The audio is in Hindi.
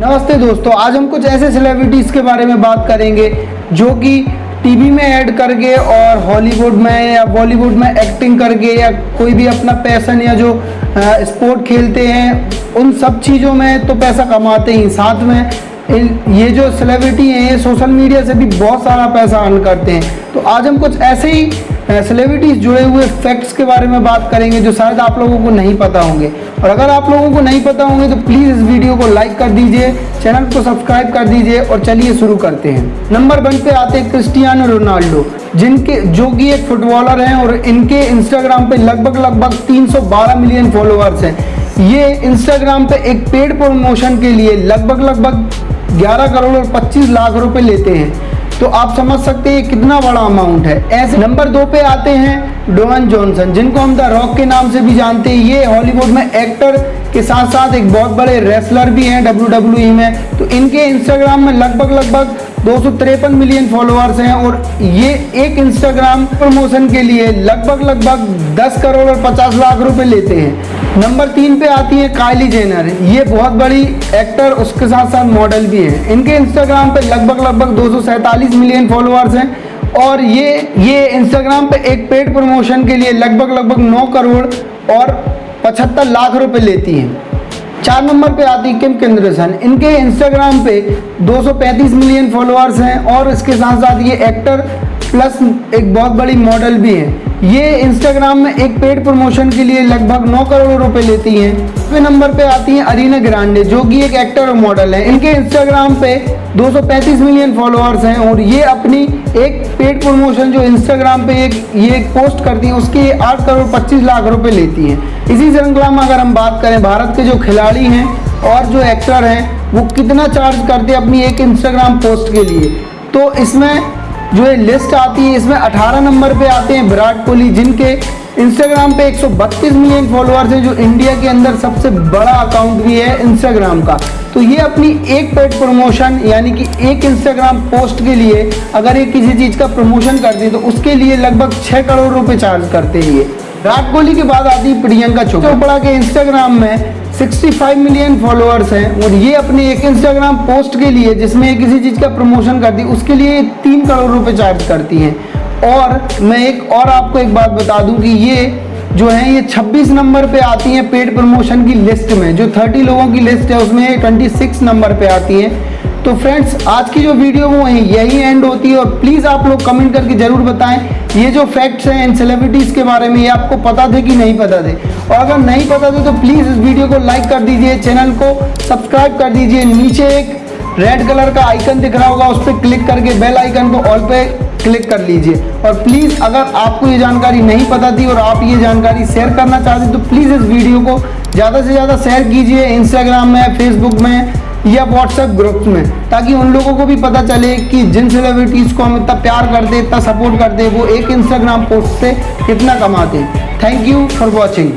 नमस्ते दोस्तों, आज हम कुछ ऐसे सेलिब्रिटीज़ के बारे में बात करेंगे जो कि टीवी में ऐड करके और हॉलीवुड में या बॉलीवुड में एक्टिंग करके या कोई भी अपना पैसन या जो स्पोर्ट खेलते हैं, उन सब चीज़ों में तो पैसा कमाते ही साथ में ये जो सेलिब्रिटी हैं, ये सोशल मीडिया से भी बहुत सारा पैसा अर्न करते हैं। तो आज हम कुछ ऐसे ही सेलिब्रिटीज़ जुड़े हुए फैक्ट्स के बारे में बात करेंगे जो शायद आप लोगों को नहीं पता होंगे। और अगर आप लोगों को नहीं पता होंगे तो प्लीज़ इस वीडियो को लाइक कर दीजिए चैनल को सब्सक्राइब कर दीजिए और चलिए शुरू करते हैं। नंबर वन पे आते हैं क्रिस्टियानो रोनाल्डो जिनके, जो कि एक फुटबॉलर हैं और इनके इंस्टाग्राम पे लगभग लगभग 312 मिलियन फॉलोअर्स हैं। ये इंस्टाग्राम पे एक पेड प्रमोशन के लिए लगभग लगभग 11 करोड़ और 25 लाख रुपए लेते हैं। तो आप समझ सकते हैं कितना बड़ा अमाउंट है। ऐसे नंबर दो पे आते हैं डोवन जॉनसन, जिनको हम द रॉक के नाम से भी जानते हैं। ये हॉलीवुड में एक्टर के साथ साथ एक बहुत बड़े रेसलर भी हैं डब्ल्यू में। तो इनके इंस्टाग्राम में लगभग लगभग दो सौ तिरपन मिलियन फॉलोअर्स हैं और ये एक इंस्टाग्राम प्रमोशन के लिए लगभग लगभग 10 करोड़ और 50 लाख रुपए लेते हैं। नंबर तीन पे आती है कायली जेनर ये बहुत बड़ी एक्टर उसके साथ साथ मॉडल भी है। इनके इंस्टाग्राम पे लगभग लगभग दो सौ सैंतालीस मिलियन फॉलोअर्स हैं और ये ये इंस्टाग्राम पे एक पेड प्रमोशन के लिए लगभग लगभग 9 करोड़ और 75 लाख रुपए लेती हैं। चार नंबर पे आती किम केंद्रसन इनके इंस्टाग्राम पे 235 मिलियन फॉलोअर्स हैं और इसके साथ साथ ये एक्टर प्लस एक बहुत बड़ी मॉडल भी है। ये इंस्टाग्राम में एक पेड प्रमोशन के लिए लगभग 9 करोड़ रुपए लेती हैं। फिर नंबर पे आती हैं अरीना ग्रांडे जो कि एक एक्टर और मॉडल है। इनके इंस्टाग्राम पे 235 मिलियन फॉलोअर्स हैं और ये अपनी एक पेड प्रमोशन जो इंस्टाग्राम पे एक, ये एक पोस्ट करती है, उसके 8 करोड़ 25 लाख रुपए लेती हैं। इसी श्रृंखला में अगर हम बात करें, भारत के जो खिलाड़ी हैं और जो एक्टर हैं, वो कितना चार्ज करते हैं अपनी एक इंस्टाग्राम पोस्ट के लिए? तो इसमें जो ये लिस्ट आती है, इसमें 18 नंबर पे आते हैं विराट कोहली, जिनके इंस्टाग्राम पे 132 मिलियन फॉलोअर्स हैं, जो इंडिया के अंदर सबसे बड़ा अकाउंट भी है इंस्टाग्राम का। तो ये अपनी एक पेड प्रमोशन यानी कि एक इंस्टाग्राम पोस्ट के लिए अगर ये किसी चीज़ का प्रमोशन करते हैं तो उसके लिए लगभग छः करोड़ रुपए चार्ज करते हैं ये। विराट कोहली के बाद आती है प्रियंका चोपड़ा। के इंस्टाग्राम में 65 मिलियन फॉलोअर्स हैं और ये अपने एक इंस्टाग्राम पोस्ट के लिए, जिसमें किसी चीज़ का प्रमोशन करती है उसके लिए तीन करोड़ रुपए चार्ज करती हैं। और मैं एक और आपको एक बात बता दूँ कि ये जो है, ये 26 नंबर पे आती हैं पेड प्रमोशन की लिस्ट में। जो 30 लोगों की लिस्ट है, उसमें ये 26 नंबर पे आती हैं। तो फ्रेंड्स आज की जो वीडियो वो है, यही एंड होती है और प्लीज़ आप लोग कमेंट करके ज़रूर बताएँ। ये जो फैक्ट्स हैं इन सेलिब्रिटीज़ के बारे में, ये आपको पता थे कि नहीं पता थे? और अगर नहीं पता थे तो प्लीज़ इस वीडियो को लाइक कर दीजिए चैनल को सब्सक्राइब कर दीजिए। नीचे एक रेड कलर का आइकन दिख रहा होगा, उस पर क्लिक करके बेल आइकन को ऑल पे क्लिक कर लीजिए। और प्लीज़ अगर आपको ये जानकारी नहीं पता थी और आप ये जानकारी शेयर करना चाहते तो प्लीज़ इस वीडियो को ज़्यादा से ज़्यादा शेयर कीजिए इंस्टाग्राम में फेसबुक में या व्हाट्सएप ग्रुप्स में, ताकि उन लोगों को भी पता चले कि जिन सेलिब्रिटीज़ को हम इतना प्यार करते इतना सपोर्ट करते वो एक इंस्टाग्राम पोस्ट से कितना कमाते थैंक यू फॉर वॉचिंग